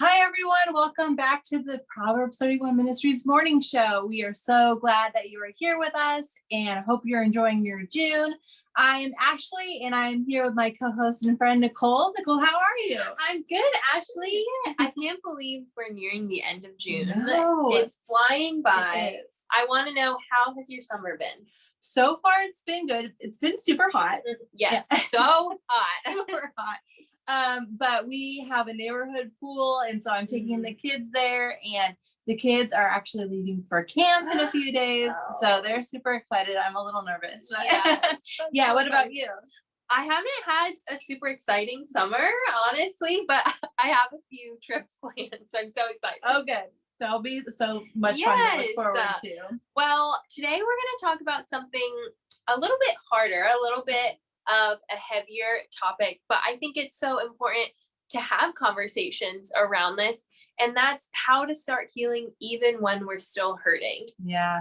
Hi, everyone. Welcome back to the Proverbs 31 Ministries morning show. We are so glad that you are here with us and hope you're enjoying your June. I'm Ashley and I'm here with my co-host and friend Nicole. Nicole, how are you? I'm good, Ashley. I can't believe we're nearing the end of June. No. It's flying by. It. I want to know how has your summer been? So far, it's been good. It's been super hot. Yes, Yeah. so hot. super hot. Um, but we have a neighborhood pool, and so I'm taking the kids there, and the kids are actually leaving for camp in a few days. So Oh. they're super excited. I'm a little nervous. Yeah, yeah. so What about you? I haven't had a super exciting summer, honestly, but I have a few trips planned, so I'm so excited. Oh, good. That'll be so much fun to look forward uh, to. Well, today we're going to talk about something a little bit harder, a little bit of a heavier topic, but I think it's so important to have conversations around this. And that's how to start healing even when we're still hurting. Yeah.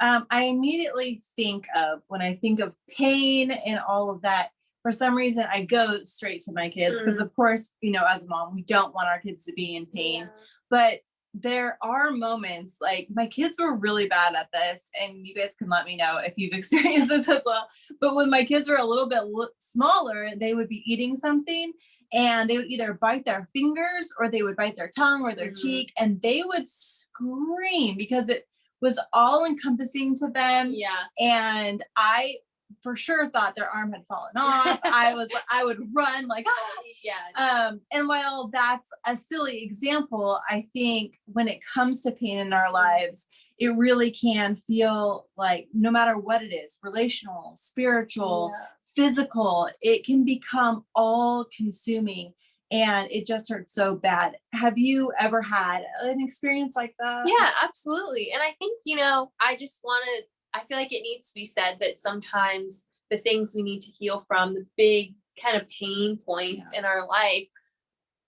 Um, I immediately think of when I think of pain and all of that. For some reason, I go straight to my kids because, Mm. of course, you know, as a mom, we don't want our kids to be in pain. But there are moments like my kids were really bad at this, and you guys can let me know if you've experienced this as well. But when my kids were a little bit smaller, they would be eating something and they would either bite their fingers or they would bite their tongue or their Mhm. cheek and they would scream because it was all encompassing to them Yeah. and i for sure thought their arm had fallen off i was i would run like "Ah!" Yeah. um and while that's a silly example i think when it comes to pain in our lives it really can feel like no matter what it is relational spiritual physical it can become all consuming and it just hurts so bad have you ever had an experience like that Yeah, absolutely. And I think, you know, I just want to, I feel like it needs to be said that sometimes the things we need to heal from, the big kind of pain points in our life,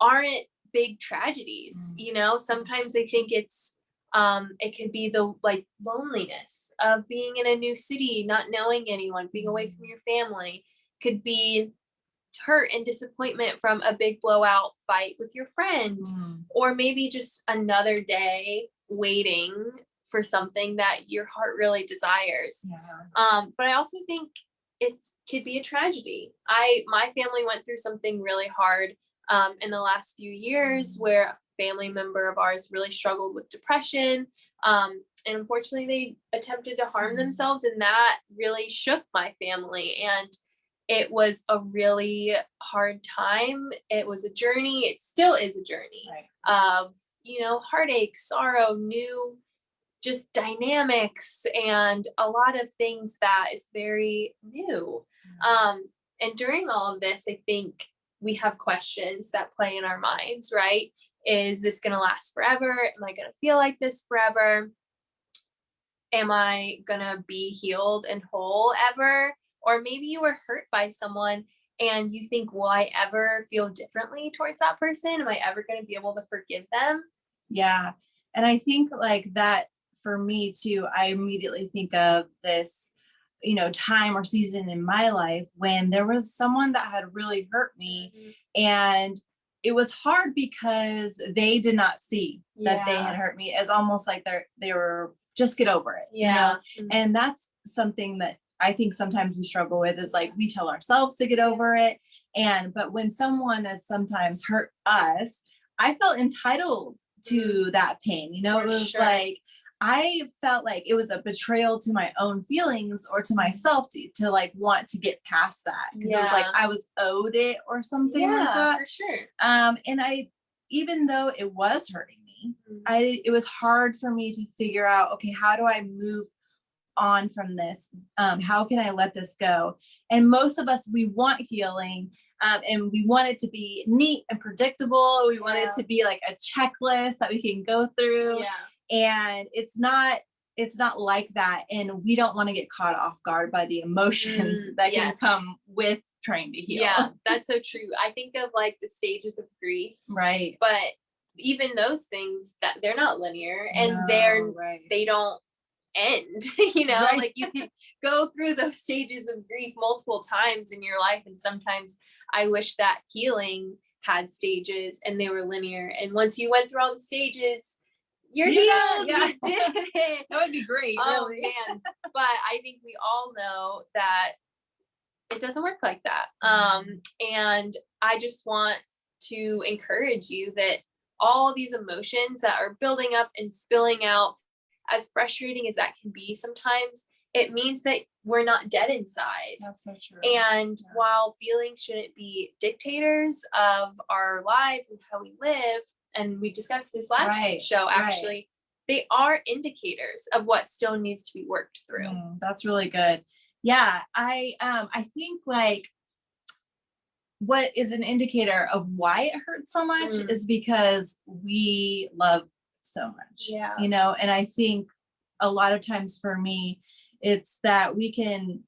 aren't big tragedies. Mm. You know, sometimes I think it's, um, it could be the like loneliness of being in a new city, not knowing anyone, being away from your family, could be hurt and disappointment from a big blowout fight with your friend Mm. or maybe just another day waiting for something that your heart really desires. yeah Um, but I also think it could be a tragedy. I my family went through something really hard um, in the last few years Mm. where a family member of ours really struggled with depression. Um, and unfortunately, they attempted to harm Mm. themselves, and that really shook my family. And it was a really hard time. It was a journey. It still is a journey right of you know heartache sorrow new just dynamics and a lot of things that is very new. Um and during all of this i think we have questions that play in our minds right? Is this going to last forever? Am i going to feel like this forever? Am i going to be healed and whole ever? Or maybe you were hurt by someone and you think will i ever feel differently towards that person? Am i ever going to be able to forgive them? Yeah. And I think like that for me too, I immediately think of this, you know, time or season in my life when there was someone that had really hurt me and it was hard because they did not see that they had hurt me. It's almost like they're they were just get over it. You know? yeah And that's something that I think sometimes we struggle with is like we tell ourselves to get over it. And but when someone has sometimes hurt us, I felt entitled to that pain. You know, Mm-hmm. For it was sure. like I felt like it was a betrayal to my own feelings or to myself to, to like want to get past that. Because it was like I was owed it or something like yeah that. for sure Um, and I even though it was hurting me, Mhm. I it was hard for me to figure out okay how do I move on from this um, how can I let this go and most of us we want healing um, and we want it to be neat and predictable we want Yeah. it to be like a checklist that we can go through yeah and it's not it's not like that and we don't want to get caught off guard by the emotions Mm, that can come with trying to heal. Yeah that's so true. I think of like the stages of grief right. but even those things that they're not linear and they're right. they don't end you know? Right. like you can go through those stages of grief multiple times in your life and sometimes i wish that healing had stages and they were linear. And once you went through all the stages, you're You healed. yeah. You did it. That would be great, oh really. man. But I think we all know that it doesn't work like that. Um, and I just want to encourage you that all these emotions that are building up and spilling out, as frustrating as that can be sometimes, it means that we're not dead inside. That's so true. And Yeah. while feelings shouldn't be dictators of our lives and how we live, and we discussed this last Right, show right. actually, they are indicators of what still needs to be worked through. Mm, that's really good. Yeah, I um I think like what is an indicator of why it hurts so much Mm. is because we love so much. Yeah. You know, and I think a lot of times for me, it's that we can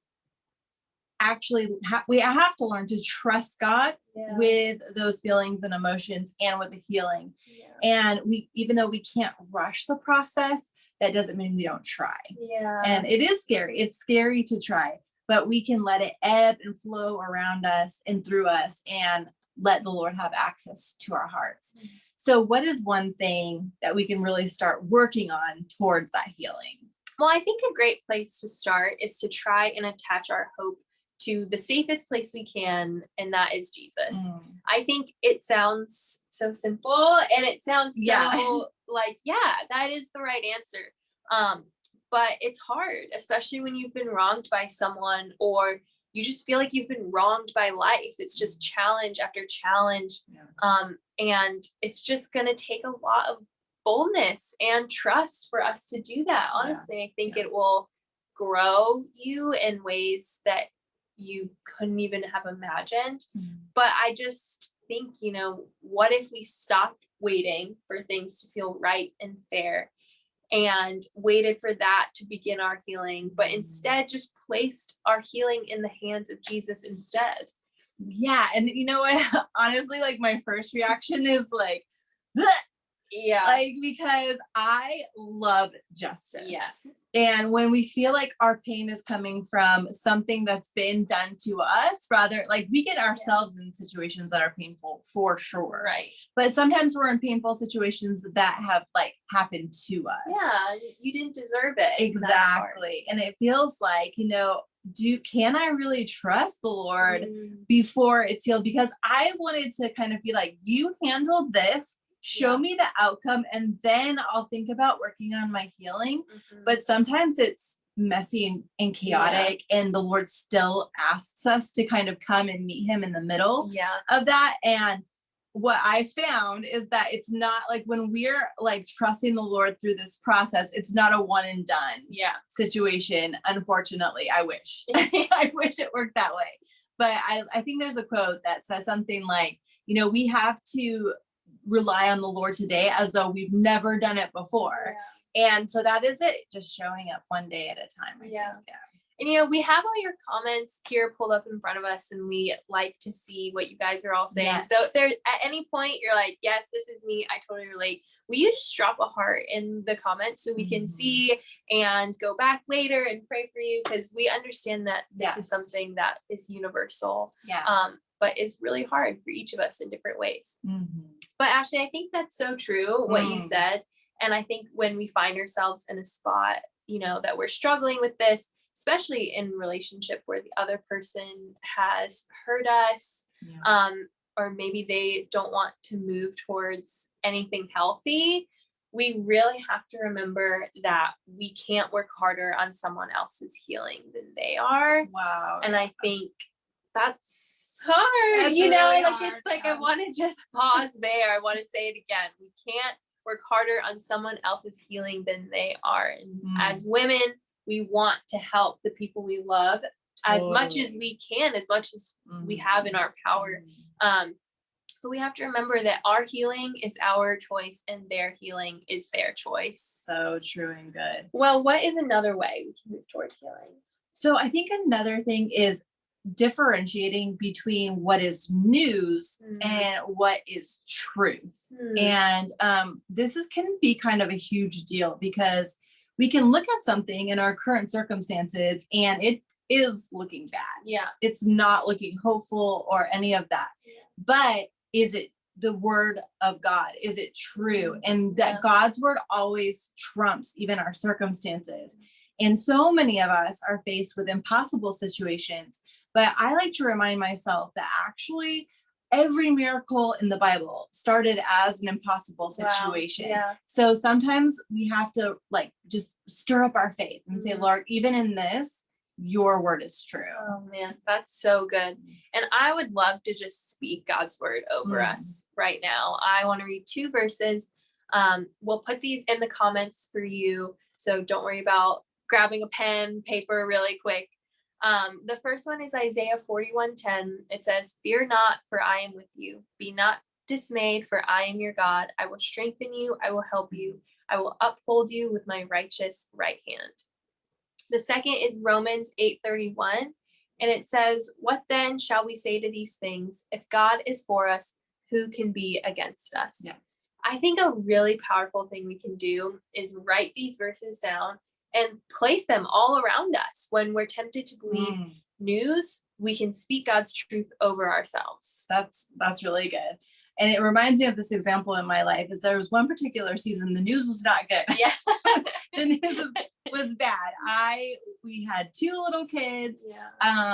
actually ha- we have to learn to trust God Yeah. with those feelings and emotions and with the healing. yeah. And we even though we can't rush the process, that doesn't mean we don't try Yeah. and it is scary it's scary to try but we can let it ebb and flow around us and through us and let the lord have access to our hearts Mhm. so what is one thing that we can really start working on towards that healing Well, I think a great place to start is to try and attach our hope to the safest place we can, and that is Jesus. Mm, I think it sounds so simple and it sounds Yeah. so like, yeah, that is the right answer. Um, but it's hard, especially when you've been wronged by someone or you just feel like you've been wronged by life. It's just challenge after challenge. Yeah. Um, and it's just gonna take a lot of boldness and trust for us to do that. Honestly, I think Yeah. it will grow you in ways that you couldn't even have imagined mm, but I just think, you know, what if we stopped waiting for things to feel right and fair and waited for that to begin our healing, but Mm. instead just placed our healing in the hands of Jesus instead? yeah and you know what honestly like my first reaction is like Yeah. like because i love justice yes. And when we feel like our pain is coming from something that's been done to us, rather like we get ourselves in situations that are painful for sure. Right. But sometimes we're in painful situations that have like happened to us. Yeah. You didn't deserve it. and that's hard. Exactly. And it feels like, you know, do can I really trust the Lord Mm, before it's healed? Because I wanted to kind of be like, you handled this, show Yeah. me the outcome, and then I'll think about working on my healing mhm. but sometimes it's messy and, and Yeah. chaotic and the lord still asks us to kind of come and meet him in the middle yeah. of that and what i found is that it's not like when we're like trusting the lord through this process it's not a one and done Yeah. situation unfortunately i wish i wish it worked that way but I, I think there's a quote that says something like you know we have to rely on the lord today as though we've never done it before and so that is it, just showing up one day at a time. I Yeah. think, And you know, we have all your comments here pulled up in front of us, and we like to see what you guys are all saying. So if there at any point you're like, yes, this is me, I totally relate. Will you just drop a heart in the comments so we can Mhm. see and go back later and pray for you because we understand that this is something that is universal, Yeah. um, but is really hard for each of us in different ways. Mhm. But Ashley, I think that's so true what you Mm. said. And I think when we find ourselves in a spot, you know, that we're struggling with this, especially in relationship where the other person has hurt us, Yeah. um, or maybe they don't want to move towards anything healthy, we really have to remember that we can't work harder on someone else's healing than they are. wow. And I think that's hard, That's you know, really like hard, it's like I want to just pause there. I want to say it again. We can't work harder on someone else's healing than they are. And Mm. as women, we want to help the people we love as much as we can, as much as we have in Mhm. our power. Mhm. Um, but we have to remember that our healing is our choice and their healing is their choice. So true and good. Well, what is another way we can move towards healing? So I think another thing is differentiating between what is news Mm. and what is truth. Hmm, And um, this is can be kind of a huge deal because we can look at something in our current circumstances and it is looking bad. yeah. It's not looking hopeful or any of that. Yeah. But is it the word of God? Is it true? And Yeah. that God's word always trumps even our circumstances. And so many of us are faced with impossible situations. But I like to remind myself that actually every miracle in the Bible started as an impossible Wow, situation. Yeah. So sometimes we have to like just stir up our faith and say, Mhm. Lord, even in this, your word is true. Oh man, that's so good. And I would love to just speak God's word over Mm. us right now. I want to read two verses. Um, we'll put these in the comments for you. So don't worry about grabbing a pen, paper really quick. Um, the first one is Isaiah 41:10. It says, Fear not, for I am with you. Be not dismayed, for I am your God. I will strengthen you, I will help you, I will uphold you with my righteous right hand. The second is Romans 8:31 and it says, "What then shall we say to these things? If God is for us, who can be against us?" Yes. I think a really powerful thing we can do is write these verses down and place them all around us when we're tempted to believe Mm, news, we can speak God's truth over ourselves. that's that's really good. And it reminds me of this example in my life is there was one particular season, the news was not good. Yeah. the news was, was bad. I we had two little kids. yeah.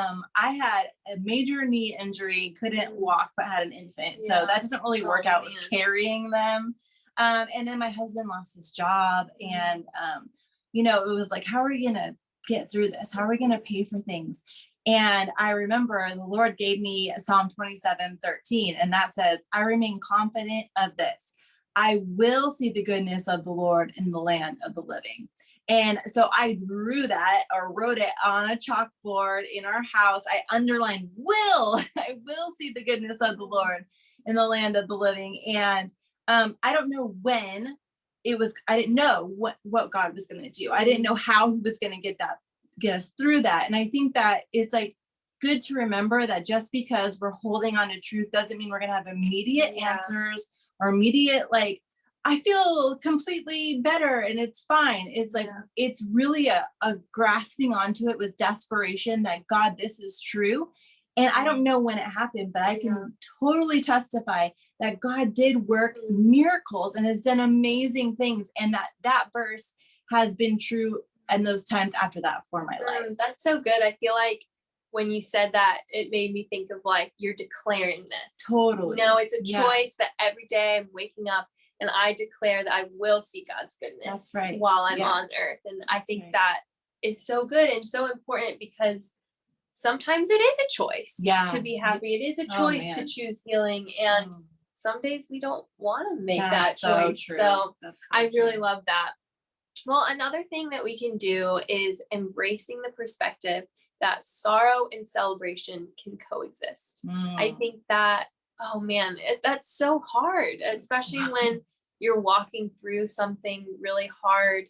Um, I had a major knee injury, couldn't walk, but had an infant. Yeah. So that doesn't really work Oh, out man. with carrying them. Um, and then my husband lost his job. Mhm. And um, you know, it was like, how are we gonna get through this? How are we gonna pay for things? And I remember the Lord gave me Psalm 27, 13, and that says, I remain confident of this. I will see the goodness of the Lord in the land of the living. And so I drew that or wrote it on a chalkboard in our house. I underlined will, I will see the goodness of the Lord in the land of the living. And um, I don't know when it was, I didn't know what, what God was going to do. I didn't know how he was going to get that, get us through that. And I think that it's like good to remember that just because we're holding on to truth doesn't mean we're going to have immediate Yeah. answers or immediate like I feel completely better and it's fine. It's like Yeah. it's really a, a grasping onto it with desperation that God, this is true. And I don't know when it happened, but I can Yeah. totally testify that God did work miracles and has done amazing things. And that that verse has been true and those times after that for my life. Mm, that's so good. I feel like when you said that, it made me think of like you're declaring this. Totally. No, it's a Yeah. choice that every day I'm waking up and I declare that I will see God's goodness right. while I'm Yeah. on earth. And I That's think right. that is so good and so important because sometimes it is a choice Yeah. to be happy. It is a Oh, choice to choose healing. And Mm. some days we don't want to make that choice. true. So so I really true. love that. Well, another thing that we can do is embracing the perspective that sorrow and celebration can coexist. I Mm. think that, oh man, it, that's so hard, especially when you're walking through something really hard.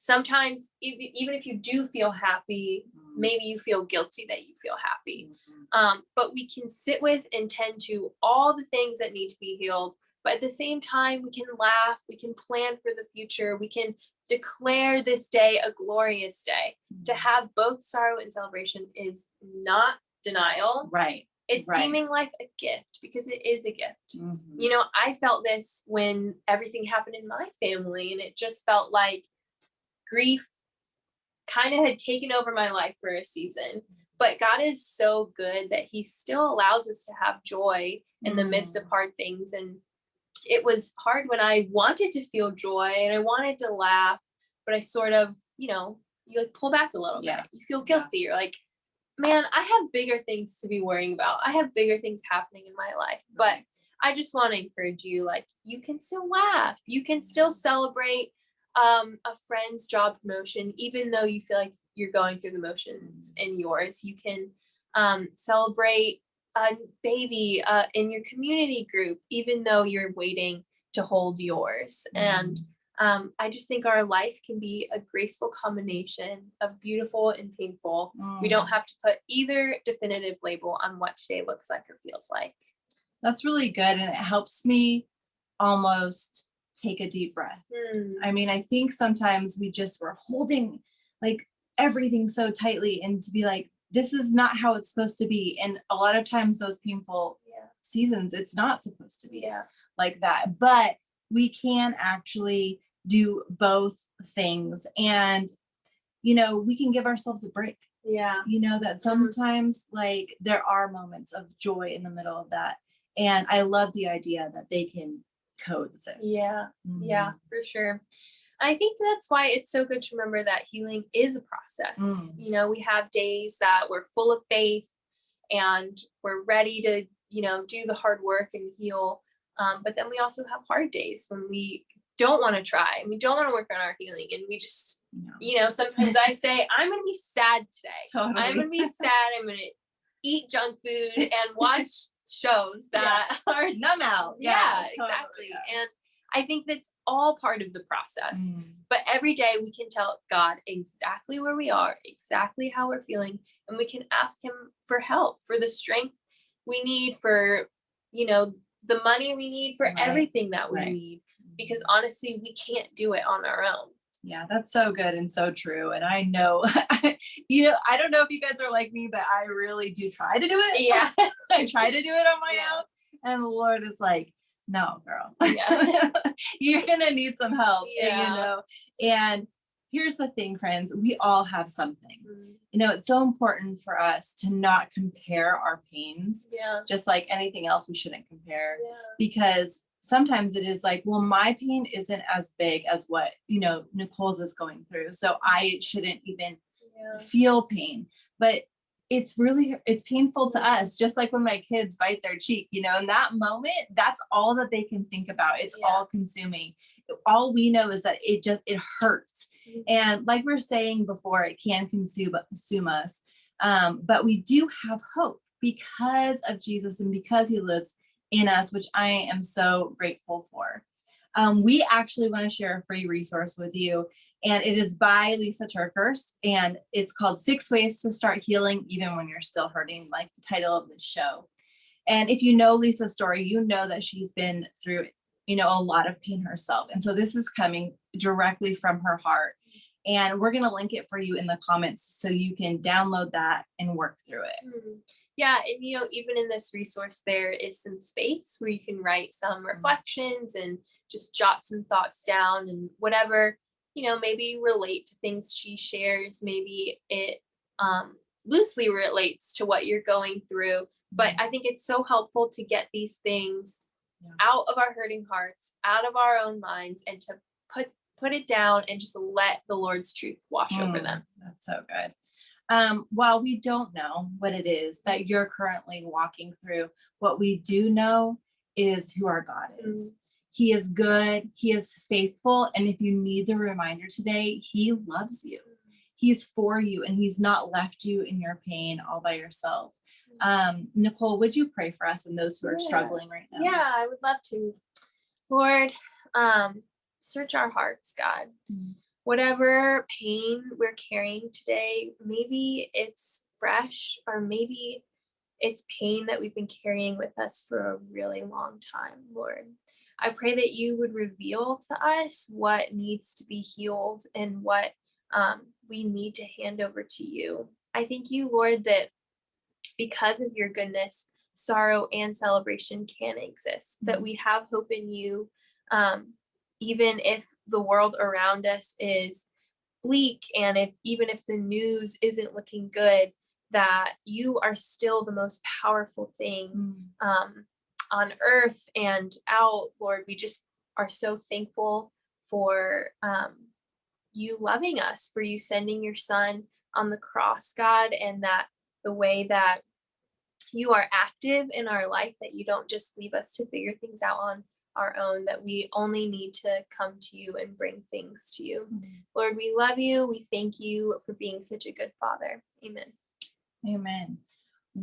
Sometimes, ev- even if you do feel happy, Mm. maybe you feel guilty that you feel happy. Mhm. Um, but we can sit with and tend to all the things that need to be healed. But at the same time, we can laugh, we can plan for the future, we can declare this day a glorious day. To have both sorrow and celebration is not denial, Right. it's right. deeming life a gift because it is a gift. Mhm. You know, I felt this when everything happened in my family, and it just felt like grief kind of had taken over my life for a season. But God is so good that He still allows us to have joy in the midst of Mm. hard things. And it was hard when I wanted to feel joy and I wanted to laugh, but I sort of, you know, you like pull back a little Yeah. bit. You feel Yeah. guilty. You're like, man, I have bigger things to be worrying about. I have bigger things happening in my life. But I just want to encourage you like you can still laugh. You can still celebrate um a friend's job promotion even though you feel like you're going through the motions in yours. You can um celebrate a baby uh, in your community group even though you're waiting to hold yours. And um, I just think our life can be a graceful combination of beautiful and painful. We don't Mm. have to put either definitive label on what today looks like or feels like. That's really good. And it helps me almost take a deep breath. Hmm. I mean, I think sometimes we just we're holding like everything so tightly and to be like, this is not how it's supposed to be. And a lot of times those painful Yeah. seasons it's not supposed to be Yeah. like that but we can actually do both things and you know we can give ourselves a break Yeah. you know that sometimes like there are moments of joy in the middle of that and i love the idea that they can coexist Yeah. Yeah, Mhm. for sure. I think that's why it's so good to remember that healing is a process. Mm. You know, we have days that we're full of faith and we're ready to, you know, do the hard work and heal. Um, but then we also have hard days when we don't want to try and we don't want to work on our healing and we just, No. you know, sometimes I say, I'm going to be sad today. totally I'm gonna be sad. I'm gonna eat junk food and watch shows that are numb out yeah, totally, exactly. yeah. And I think that's all part of the process. Mm. But every day we can tell God exactly where we are, exactly how we're feeling, and we can ask Him for help, for the strength we need, for you know the money we need, for Right, everything that we right. need. Because honestly, we can't do it on our own. Yeah, that's so good and so true. And I know, you know, I don't know if you guys are like me, but I really do try to do it. Yeah. I try to do it on my Yeah. own. And the Lord is like, no, girl, Yeah. you're going to need some help. and, Yeah. you know, and here's the thing, friends, we all have something. Mm, You know, it's so important for us to not compare our pains, Yeah. just like anything else, we shouldn't compare because sometimes it is like, well, my pain isn't as big as what, you know, Nicole's is going through. So I shouldn't even feel pain. But it's really it's painful to us, just like when my kids bite their cheek, you know, in that moment, that's all that they can think about. It's Yeah. all consuming. All we know is that it just it hurts. Mhm. And like we are saying before, it can consume consume us. Um, but we do have hope because of Jesus and because he lives in us, which I am so grateful for. Um, we actually want to share a free resource with you, and it is by Lisa TerKeurst, and it's called Six Ways to Start Healing Even When You're Still Hurting, like the title of the show. And if you know Lisa's story, you know that she's been through, you know, a lot of pain herself. And so this is coming directly from her heart. And we're going to link it for you in the comments so you can download that and work through it. Mhm. Yeah, and you know, even in this resource, there is some space where you can write some reflections and just jot some thoughts down and whatever, you know, maybe relate to things she shares. Maybe it um, loosely relates to what you're going through. But I think it's so helpful to get these things Yeah. out of our hurting hearts, out of our own minds, and to put put it down and just let the Lord's truth wash over Mm, them. That's so good. Um, while we don't know what it is that you're currently walking through, what we do know is who our God is. He is good, He is faithful. And if you need the reminder today, He loves you. He's for you and He's not left you in your pain all by yourself. Um, Nicole, would you pray for us and those who are Yeah. struggling right now? Yeah, I would love to. Lord, um, search our hearts, God. Mm. Whatever pain we're carrying today, maybe it's fresh or maybe it's pain that we've been carrying with us for a really long time, Lord. I pray that you would reveal to us what needs to be healed and what um, we need to hand over to you. I thank you, Lord, that because of your goodness, sorrow and celebration can exist, that Mhm. we have hope in you, um, even if the world around us is bleak and if even if the news isn't looking good, that you are still the most powerful thing Mm. um, on earth and out, Lord. We just are so thankful for um, you loving us, for you sending your son on the cross, God, and that the way that you are active in our life, that you don't just leave us to figure things out on our own, that we only need to come to you and bring things to you. Mm. Lord, we love you. We thank you for being such a good father. Amen. Amen.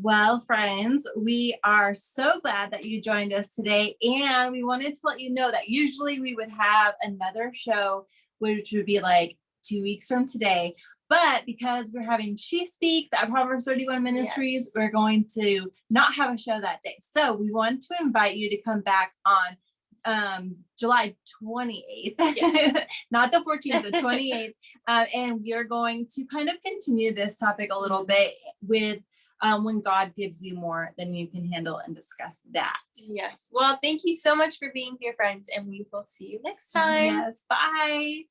Well, friends, we are so glad that you joined us today. And we wanted to let you know that usually we would have another show, which would be like two weeks from today. But because we're having She Speaks at Proverbs 31 Ministries, Yes. we're going to not have a show that day. So we want to invite you to come back on um July 28th, Yes. not the 14th, the 28th. Uh, and we are going to kind of continue this topic a little bit with um, when God gives you more than you can handle and discuss that. Yes. Well, thank you so much for being here, friends, and we will see you next time. Yes, bye.